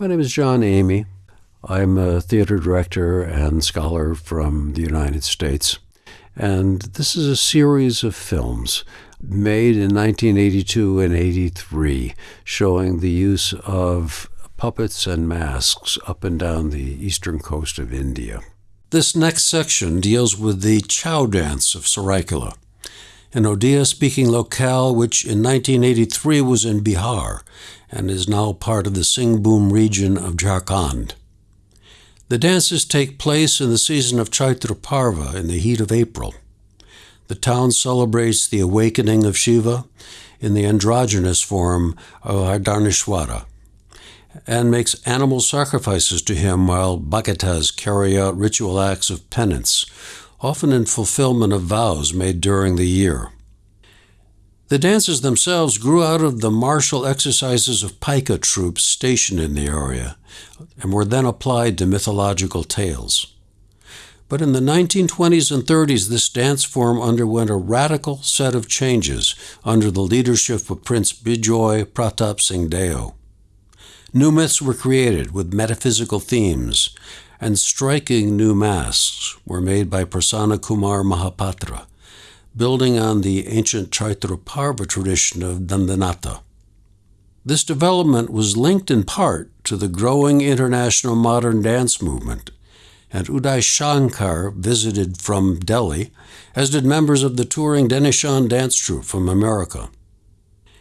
My name is John Emigh. I'm a theater director and scholar from the United States. And this is a series of films made in 1982 and 83 showing the use of puppets and masks up and down the eastern coast of India. This next section deals with the Chhau dance of Saraikela, an Odia speaking locale which in 1983 was in Bihar and is now part of the Singhbhum region of Jharkhand. The dances take place in the season of Chaitra Parva in the heat of April. The town celebrates the awakening of Shiva in the androgynous form of Ardhanarishwara and makes animal sacrifices to him while Bhagatas carry out ritual acts of penance, often in fulfillment of vows made during the year. The dances themselves grew out of the martial exercises of Paika troops stationed in the area and were then applied to mythological tales. But in the 1920s and 30s, this dance form underwent a radical set of changes under the leadership of Prince Bijoy Pratap Singh Deo. New myths were created with metaphysical themes, and striking new masks were made by Prasanna Kumar Mahapatra building on the ancient Chaitraparva tradition of Dandanata. This development was linked in part to the growing international modern dance movement, and Uday Shankar visited from Delhi, as did members of the touring Denishawn dance troupe from America.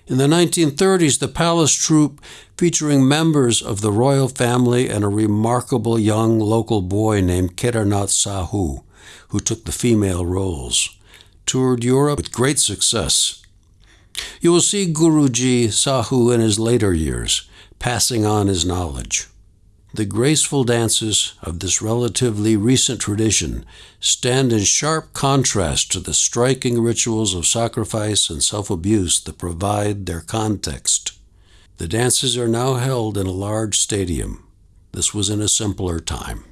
In the 1930s, the Palace Troupe, featuring members of the royal family and a remarkable young local boy named Kedarnath Sahu, who took the female roles toured Europe with great success. You will see Guruji Sahu in his later years, passing on his knowledge. The graceful dances of this relatively recent tradition stand in sharp contrast to the striking rituals of sacrifice and self abuse that provide their context. The dances are now held in a large stadium. This was in a simpler time.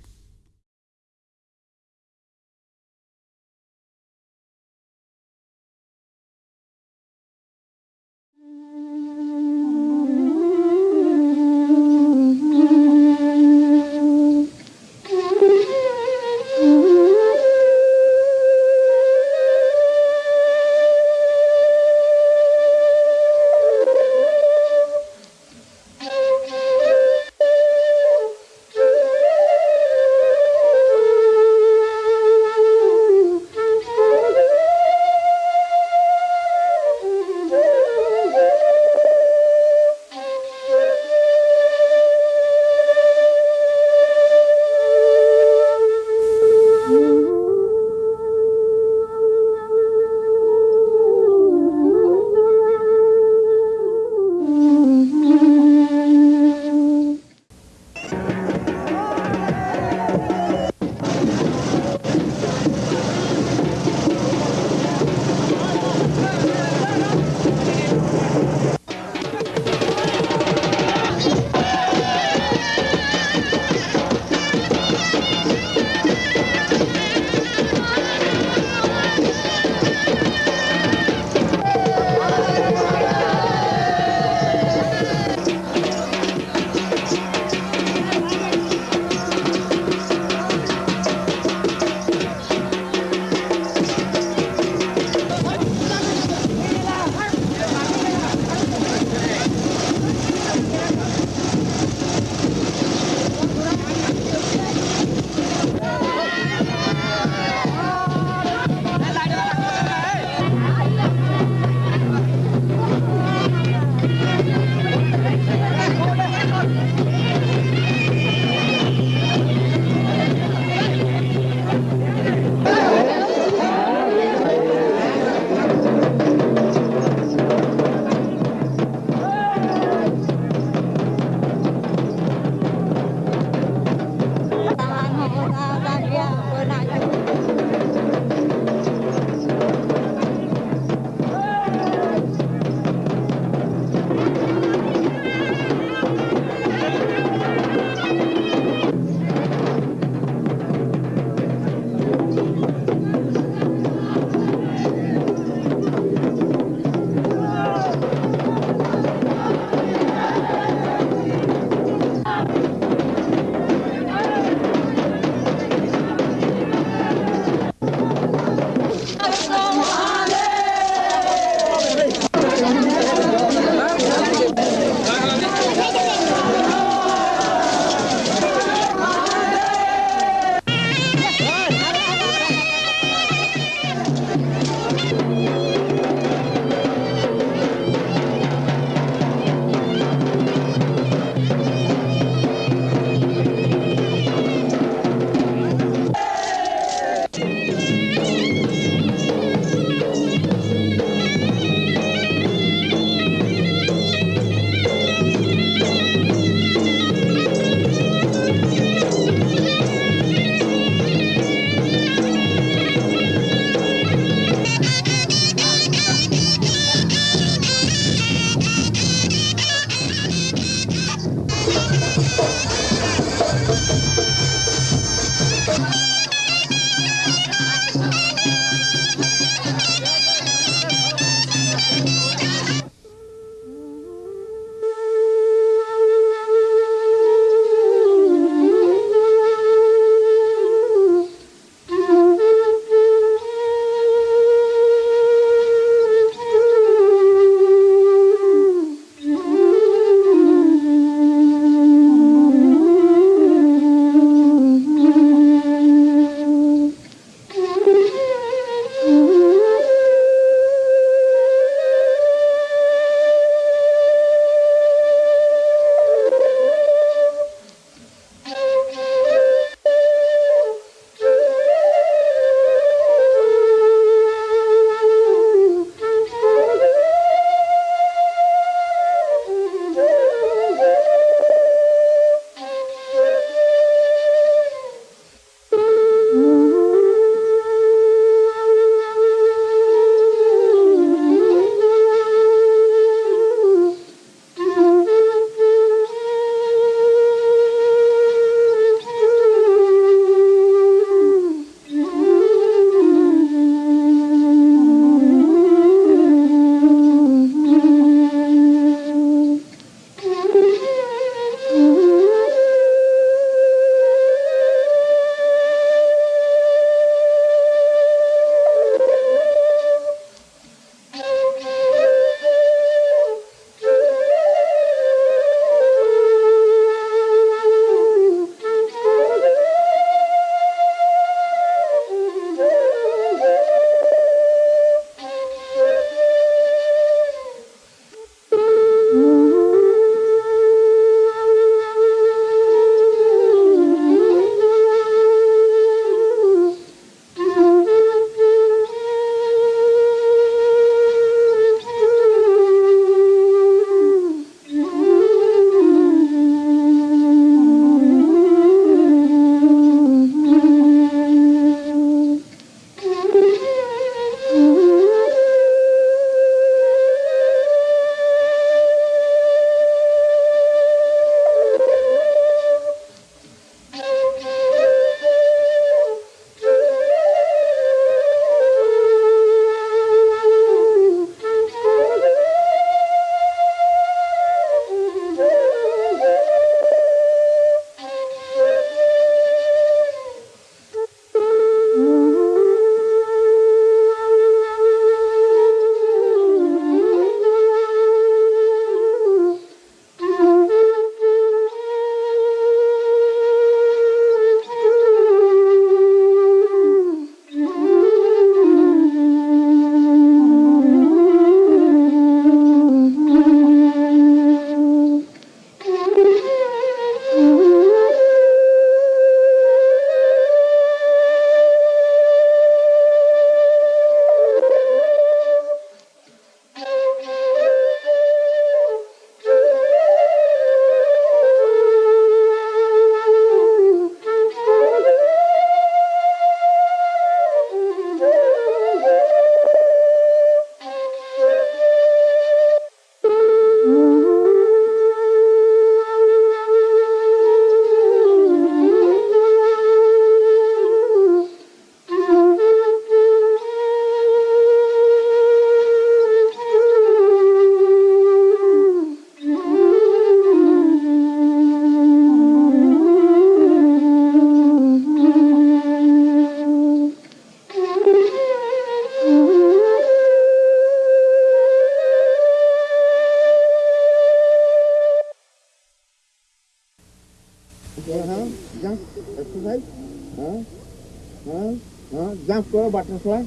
for butterfly.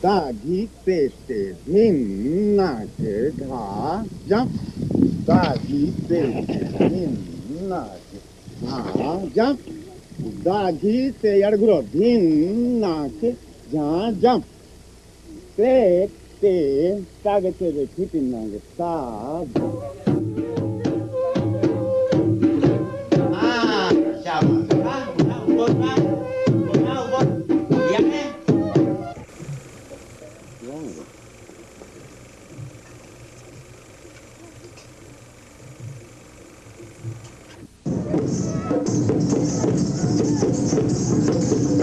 Dagi peste minate dha ja. Dagi peste minate dha ja. Dagi se yarguro dinate dha ja. Peste sagate de kipinange sa Ah, chama. Ah, ah, ah, ah.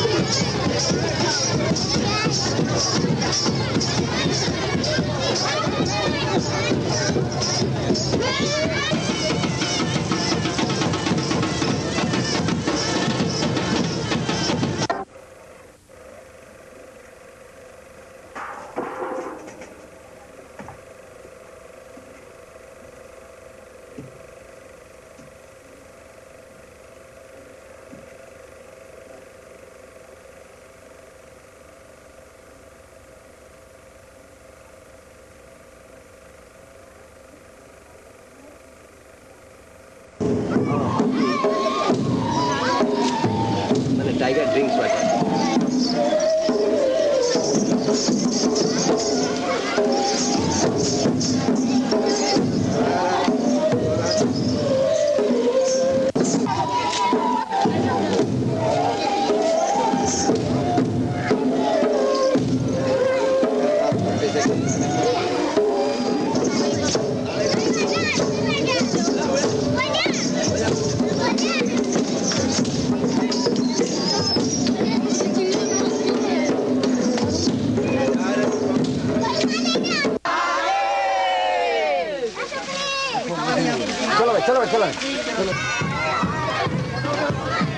মানে tiger drinks water. Thank you.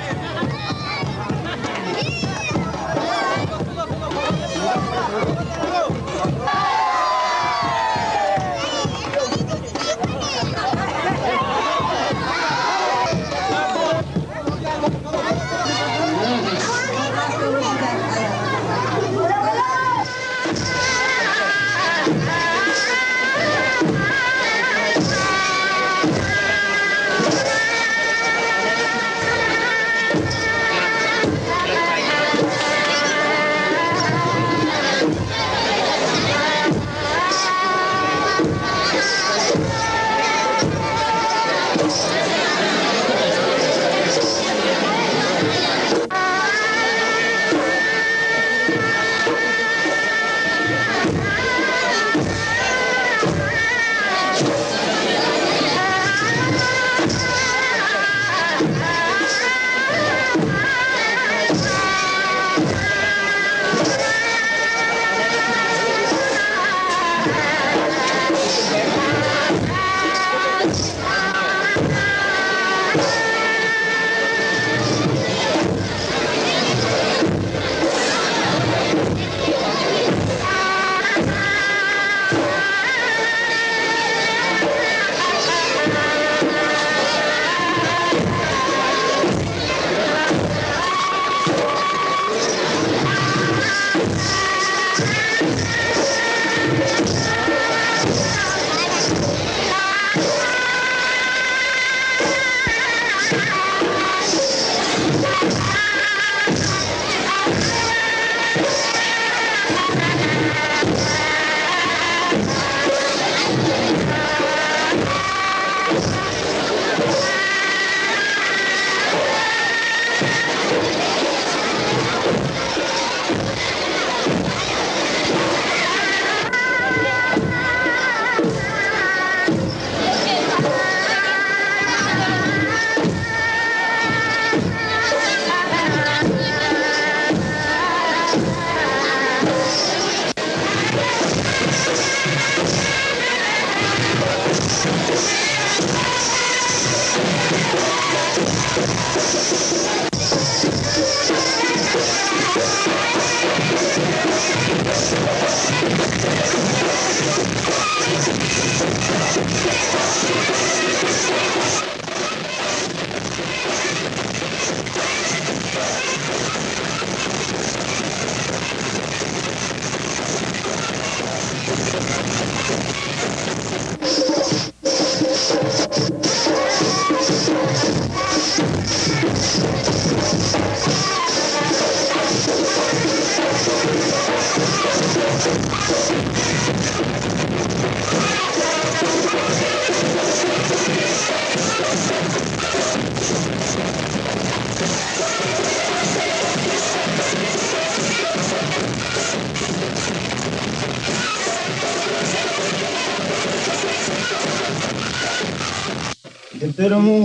ଯେତେବେଳେ ମୁଁ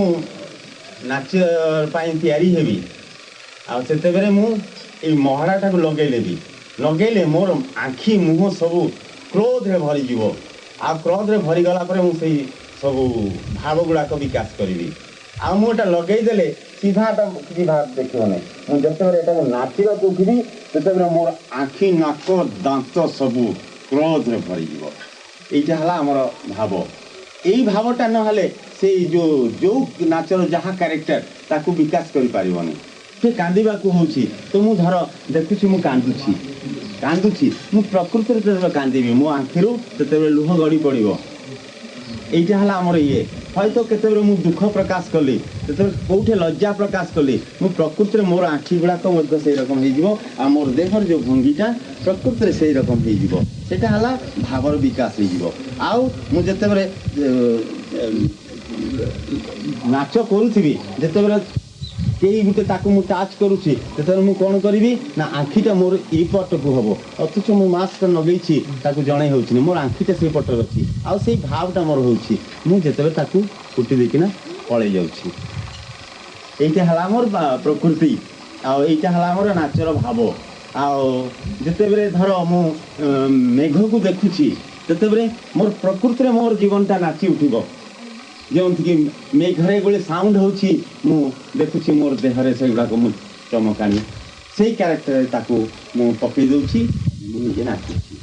ନାଚ ପାଇଁ ତିଆରି ହେବି ଆଉ ସେତେବେଳେ ମୁଁ ଏଇ ମହଡ଼ାଟାକୁ ଲଗେଇନେବି ଲଗେଇଲେ ମୋର ଆଖି ମୁହଁ ସବୁ କ୍ରୋଧରେ ଭରିଯିବ ଆଉ କ୍ରୋଧରେ ଭରିଗଲା ପରେ ମୁଁ ସେଇ ସବୁ ଭାବ ଗୁଡ଼ାକ ବିକାଶ କରିବି ଆଉ ମୁଁ ଏଇଟା ଲଗେଇଦେଲେ ସିଧା ଏଟା କିଛି ଭାବ ଦେଖିବ ନାହିଁ ମୁଁ ଯେତେବେଳେ ଏଟାକୁ ନାଚିବାକୁ ଉଠିବି ସେତେବେଳେ ମୋର ଆଖି ନାକ ଦାନ୍ତ ସବୁ କ୍ରୋଧରେ ଭରିଯିବ ଏଇଟା ହେଲା ଆମର ଭାବ ଏଇ ଭାବଟା ନହେଲେ ସେଇ ଯେଉଁ ଯେଉଁ ନାଚର ଯାହା କ୍ୟାରେକ୍ଟର ତାକୁ ବିକାଶ କରିପାରିବନି ସେ କାନ୍ଦିବାକୁ ହେଉଛି ତ ମୁଁ ଧର ଦେଖୁଛି ମୁଁ କାନ୍ଦୁଛି କାନ୍ଦୁଛି ମୁଁ ପ୍ରକୃତିରେ ଯେତେବେଳେ କାନ୍ଦିବି ମୋ ଆଖିରୁ ସେତେବେଳେ ଲୁହ ଗଡ଼ି ପଡ଼ିବ ଏଇଟା ହେଲା ଆମର ଇଏ হয়তো কেତେବେଳେ ମୁଁ ଦୁଃଖ ପ୍ରକାଶ କଲି ଯେତେବେଳେ କେଉଁଠି ଲଜ୍ଜା ପ୍ରକାଶ କଲି ମୁଁ ପ୍ରକୃତିରେ ମୋର ଆଖି ଗୁଡ଼ାକ ମଧ୍ୟ ସେଇ ରକମ ହେଇଯିବ ଆଉ ମୋର ଦେହର ଯେଉଁ ଭଙ୍ଗୀଟା ପ୍ରକୃତିରେ ସେଇ ରକମ ହେଇଯିବ ସେଇଟା ହେଲା ଭାବର ବିକାଶ ହେଇଯିବ ଆଉ ମୁଁ ଯେତେବେଳେ ନାଚ କରୁଥିବି ଯେତେବେଳେ କେହି ଗୋଟେ ତାକୁ ମୁଁ ଟାଚ୍ କରୁଛି ସେତେବେଳେ ମୁଁ କ'ଣ କରିବି ନା ଆଖିଟା ମୋର ଏଇ ପଟକୁ ହେବ ଅଥଚ ମୁଁ ମାସ୍କଟା ଲଗେଇଛି ତାକୁ ଜଣେଇ ହେଉଛିନି ମୋର ଆଖିଟା ସେଇ ପଟରେ ଅଛି ଆଉ ସେଇ ଭାବଟା ମୋର ହେଉଛି ମୁଁ ଯେତେବେଳେ ତାକୁ କୁଟି ଦେଇକିନା ପଳେଇ ଯାଉଛି ଏଇଟା ହେଲା ଆମର ବା- ପ୍ରକୃତି ଆଉ ଏଇଟା ହେଲା ଆମର ନାଚର ଭାବ ଆଉ ଯେତେବେଳେ ଧର ମୁଁ ଅଁ, ମେଘକୁ ଦେଖୁଛି ସେତେବେଳେ ମୋର ପ୍ରକୃତିରେ ମୋର ଜୀବନଟା ନାଚି ଉଠିବ ଯେଉଁଠିକି ମେଘରେ ଗୋଟେ ସାଉଣ୍ଡ ହେଉଛି ମୁଁ ଦେଖୁଛି ମୋର ଦେହରେ ସେଗୁଡ଼ାକ ମୁଁ ଚମକାଣି ସେଇ କ୍ୟାରେକ୍ଟରରେ ତାକୁ ମୁଁ ପକେଇ ଦେଉଛି ମୁଁ ନିଜେ ନାଚୁଛି